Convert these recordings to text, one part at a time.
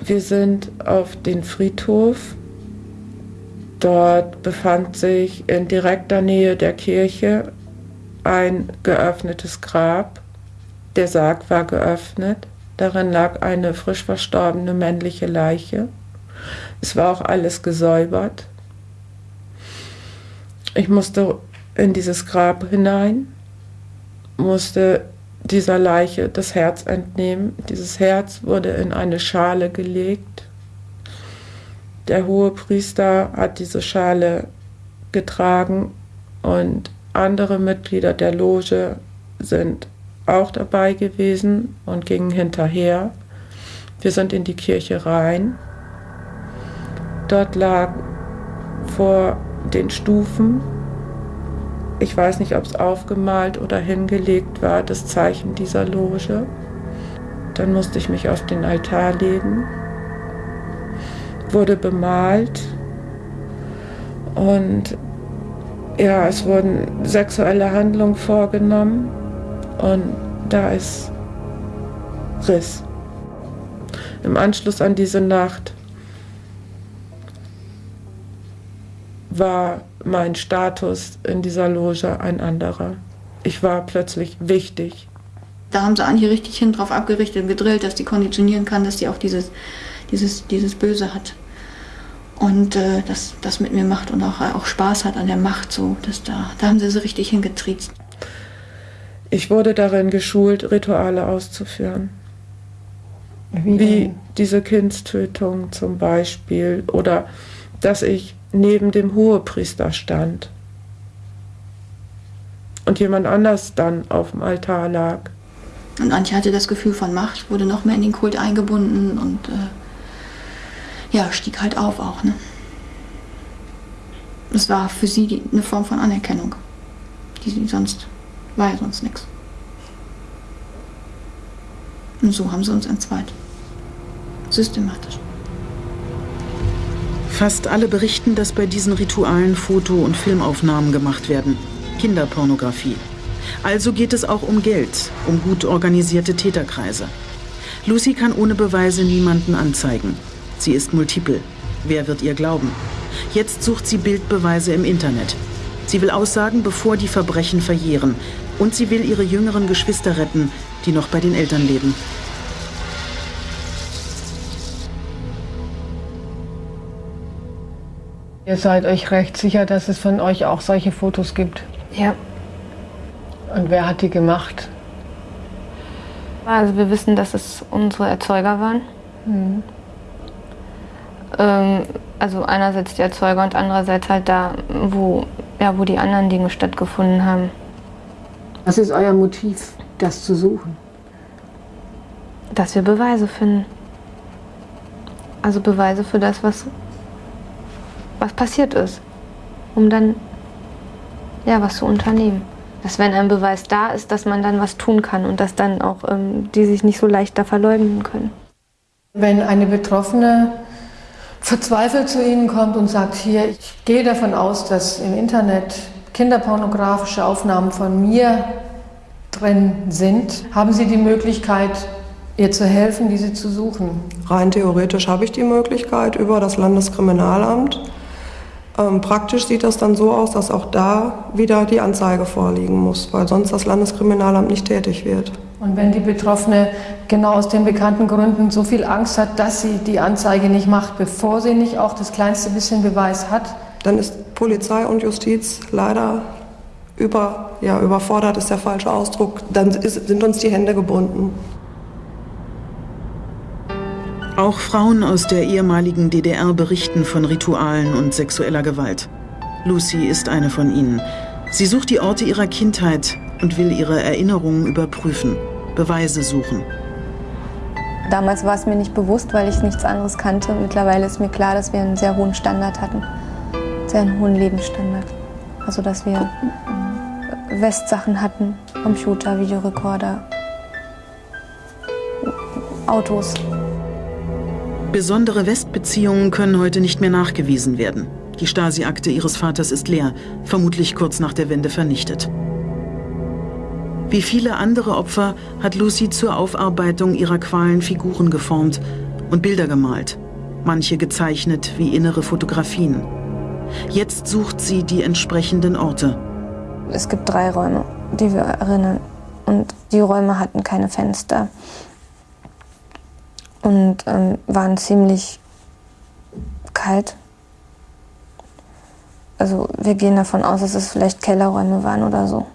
Wir sind auf den Friedhof. Dort befand sich in direkter Nähe der Kirche ein geöffnetes Grab. Der Sarg war geöffnet. Darin lag eine frisch verstorbene männliche Leiche. Es war auch alles gesäubert. Ich musste in dieses Grab hinein, musste dieser Leiche das Herz entnehmen. Dieses Herz wurde in eine Schale gelegt. Der hohe Priester hat diese Schale getragen und andere Mitglieder der Loge sind auch dabei gewesen und gingen hinterher. Wir sind in die Kirche rein. Dort lag vor den Stufen ich weiß nicht, ob es aufgemalt oder hingelegt war, das Zeichen dieser Loge. Dann musste ich mich auf den Altar legen, wurde bemalt und ja, es wurden sexuelle Handlungen vorgenommen und da ist Riss. Im Anschluss an diese Nacht war mein Status in dieser Loge ein anderer. Ich war plötzlich wichtig. Da haben sie Anche richtig hin drauf abgerichtet und gedrillt, dass die konditionieren kann, dass die auch dieses, dieses, dieses Böse hat. Und äh, das, das mit mir macht und auch, auch Spaß hat an der Macht. So, dass da, da haben sie sie richtig hingetriezt. Ich wurde darin geschult, Rituale auszuführen. Wie, Wie diese Kindstötung zum Beispiel. Oder dass ich neben dem Hohepriester stand und jemand anders dann auf dem Altar lag. Und Antje hatte das Gefühl von Macht, wurde noch mehr in den Kult eingebunden und äh, ja, stieg halt auf auch. Ne? Das war für sie die, eine Form von Anerkennung, die sie sonst, war ja sonst nichts. Und so haben sie uns entzweit. Systematisch. Fast alle berichten, dass bei diesen Ritualen Foto- und Filmaufnahmen gemacht werden. Kinderpornografie. Also geht es auch um Geld, um gut organisierte Täterkreise. Lucy kann ohne Beweise niemanden anzeigen. Sie ist multiple. Wer wird ihr glauben? Jetzt sucht sie Bildbeweise im Internet. Sie will aussagen, bevor die Verbrechen verjähren. Und sie will ihre jüngeren Geschwister retten, die noch bei den Eltern leben. Ihr seid euch recht sicher, dass es von euch auch solche Fotos gibt? Ja. Und wer hat die gemacht? Also wir wissen, dass es unsere Erzeuger waren. Mhm. Ähm, also einerseits die Erzeuger und andererseits halt da, wo, ja, wo die anderen Dinge stattgefunden haben. Was ist euer Motiv, das zu suchen? Dass wir Beweise finden. Also Beweise für das, was was passiert ist, um dann ja was zu unternehmen. Dass wenn ein Beweis da ist, dass man dann was tun kann und dass dann auch ähm, die sich nicht so leicht da verleugnen können. Wenn eine Betroffene verzweifelt zu Ihnen kommt und sagt, hier, ich gehe davon aus, dass im Internet kinderpornografische Aufnahmen von mir drin sind, haben Sie die Möglichkeit, ihr zu helfen, diese zu suchen? Rein theoretisch habe ich die Möglichkeit über das Landeskriminalamt. Ähm, praktisch sieht das dann so aus, dass auch da wieder die Anzeige vorliegen muss, weil sonst das Landeskriminalamt nicht tätig wird. Und wenn die Betroffene genau aus den bekannten Gründen so viel Angst hat, dass sie die Anzeige nicht macht, bevor sie nicht auch das kleinste bisschen Beweis hat? Dann ist Polizei und Justiz leider über, ja, überfordert, ist der falsche Ausdruck. Dann ist, sind uns die Hände gebunden. Auch Frauen aus der ehemaligen DDR berichten von Ritualen und sexueller Gewalt. Lucy ist eine von ihnen. Sie sucht die Orte ihrer Kindheit und will ihre Erinnerungen überprüfen, Beweise suchen. Damals war es mir nicht bewusst, weil ich nichts anderes kannte. Mittlerweile ist mir klar, dass wir einen sehr hohen Standard hatten, sehr einen hohen Lebensstandard. Also dass wir Westsachen hatten, Computer, Videorekorder, Autos. Besondere Westbeziehungen können heute nicht mehr nachgewiesen werden. Die Stasi-Akte ihres Vaters ist leer, vermutlich kurz nach der Wende vernichtet. Wie viele andere Opfer hat Lucy zur Aufarbeitung ihrer Qualen Figuren geformt und Bilder gemalt, manche gezeichnet wie innere Fotografien. Jetzt sucht sie die entsprechenden Orte. Es gibt drei Räume, die wir erinnern. Und die Räume hatten keine Fenster und ähm, waren ziemlich kalt. Also wir gehen davon aus, dass es vielleicht Kellerräume waren oder so.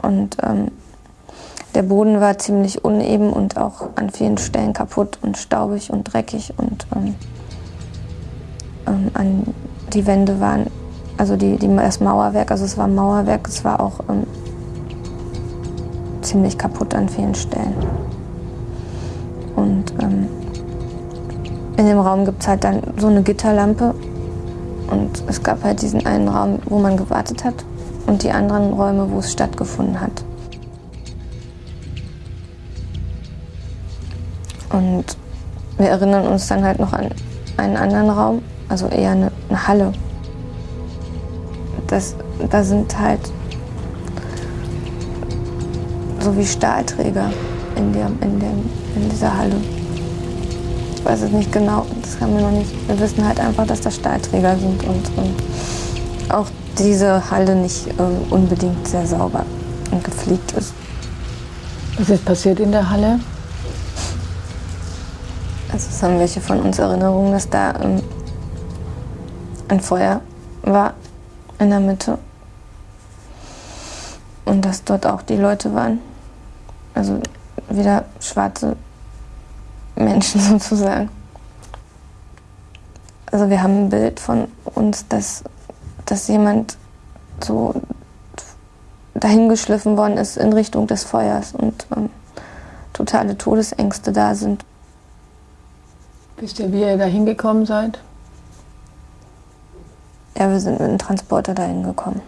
Und ähm, der Boden war ziemlich uneben und auch an vielen Stellen kaputt und staubig und dreckig und ähm, ähm, an die Wände waren, also die, die, das Mauerwerk, also es war Mauerwerk, es war auch ähm, ziemlich kaputt an vielen Stellen. In dem Raum gibt es halt dann so eine Gitterlampe und es gab halt diesen einen Raum, wo man gewartet hat und die anderen Räume, wo es stattgefunden hat. Und wir erinnern uns dann halt noch an einen anderen Raum, also eher eine, eine Halle. Das, da sind halt so wie Stahlträger in, der, in, dem, in dieser Halle. Ich weiß es nicht genau, das haben wir noch nicht. Wir wissen halt einfach, dass das Stahlträger sind und, und auch diese Halle nicht äh, unbedingt sehr sauber und gepflegt ist. Was ist passiert in der Halle? Also es haben welche von uns Erinnerungen, dass da ähm, ein Feuer war in der Mitte und dass dort auch die Leute waren. Also wieder schwarze Menschen sozusagen. Also wir haben ein Bild von uns, dass, dass jemand so dahingeschliffen worden ist in Richtung des Feuers und ähm, totale Todesängste da sind. Wisst ihr, wie ihr da hingekommen seid? Ja, wir sind mit einem Transporter dahin gekommen.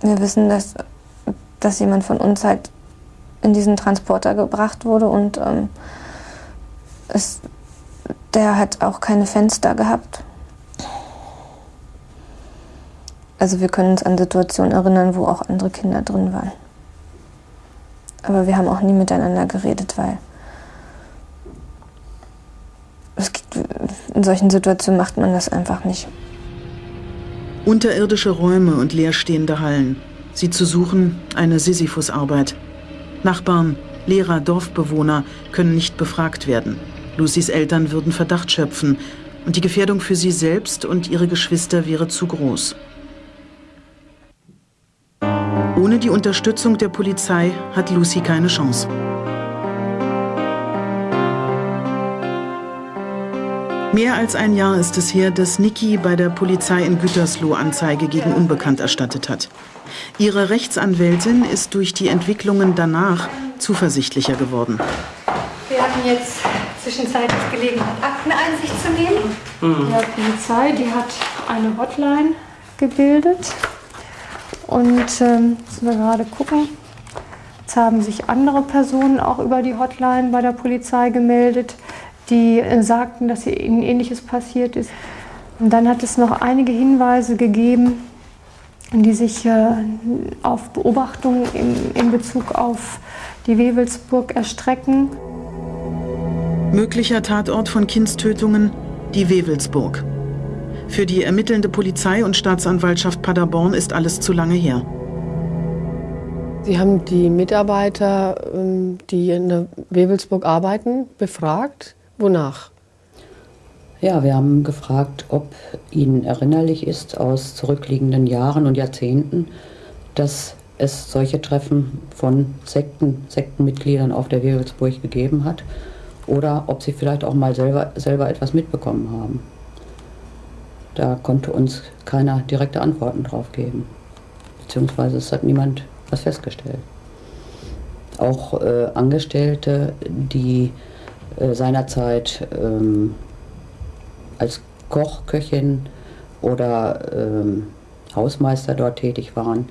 Wir wissen, dass, dass jemand von uns halt in diesen Transporter gebracht wurde und ähm, es, der hat auch keine Fenster gehabt. Also wir können uns an Situationen erinnern, wo auch andere Kinder drin waren. Aber wir haben auch nie miteinander geredet, weil gibt, in solchen Situationen macht man das einfach nicht. Unterirdische Räume und leerstehende Hallen. Sie zu suchen, eine Sisyphusarbeit. Nachbarn, Lehrer, Dorfbewohner können nicht befragt werden. Lucys Eltern würden Verdacht schöpfen und die Gefährdung für sie selbst und ihre Geschwister wäre zu groß. Ohne die Unterstützung der Polizei hat Lucy keine Chance. Mehr als ein Jahr ist es her, dass Niki bei der Polizei in Gütersloh Anzeige gegen Unbekannt erstattet hat. Ihre Rechtsanwältin ist durch die Entwicklungen danach zuversichtlicher geworden. Wir hatten jetzt zwischenzeitlich Gelegenheit, Akteneinsicht zu nehmen. Mhm. Die Polizei, die hat eine Hotline gebildet. Und ähm, müssen wir gerade gucken. Jetzt haben sich andere Personen auch über die Hotline bei der Polizei gemeldet die äh, sagten, dass ihnen Ähnliches passiert ist. Und dann hat es noch einige Hinweise gegeben, die sich äh, auf Beobachtungen in, Bezug auf die Wewelsburg erstrecken. Möglicher Tatort von Kindstötungen, die Wewelsburg. Für die ermittelnde Polizei und Staatsanwaltschaft Paderborn ist alles zu lange her. Sie haben die Mitarbeiter, ähm, die in der Wewelsburg arbeiten, befragt. Wonach? Ja, wir haben gefragt, ob Ihnen erinnerlich ist aus zurückliegenden Jahren und Jahrzehnten, dass es solche Treffen von Sekten, Sektenmitgliedern auf der Wewelsburg gegeben hat oder ob Sie vielleicht auch mal selber, selber etwas mitbekommen haben. Da konnte uns keiner direkte Antworten drauf geben. Beziehungsweise es hat niemand was festgestellt. Auch äh, Angestellte, die äh, seinerzeit ähm, als Koch, Köchin oder ähm, Hausmeister dort tätig waren,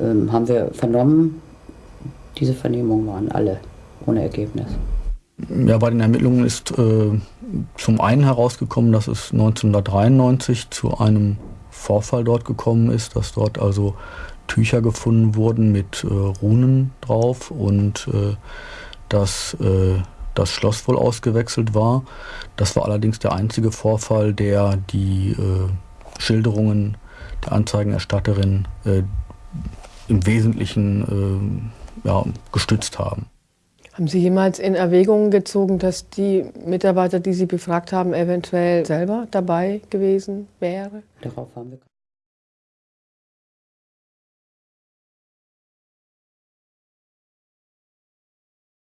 ähm, haben wir vernommen, diese Vernehmungen waren alle ohne Ergebnis. Ja, bei den Ermittlungen ist äh, zum einen herausgekommen, dass es 1993 zu einem Vorfall dort gekommen ist, dass dort also Tücher gefunden wurden mit äh, Runen drauf und äh, dass äh, das Schloss wohl ausgewechselt war. Das war allerdings der einzige Vorfall, der die äh, Schilderungen der Anzeigenerstatterin äh, im Wesentlichen äh, ja, gestützt haben. Haben Sie jemals in Erwägung gezogen, dass die Mitarbeiter, die Sie befragt haben, eventuell selber dabei gewesen wäre? Darauf haben wir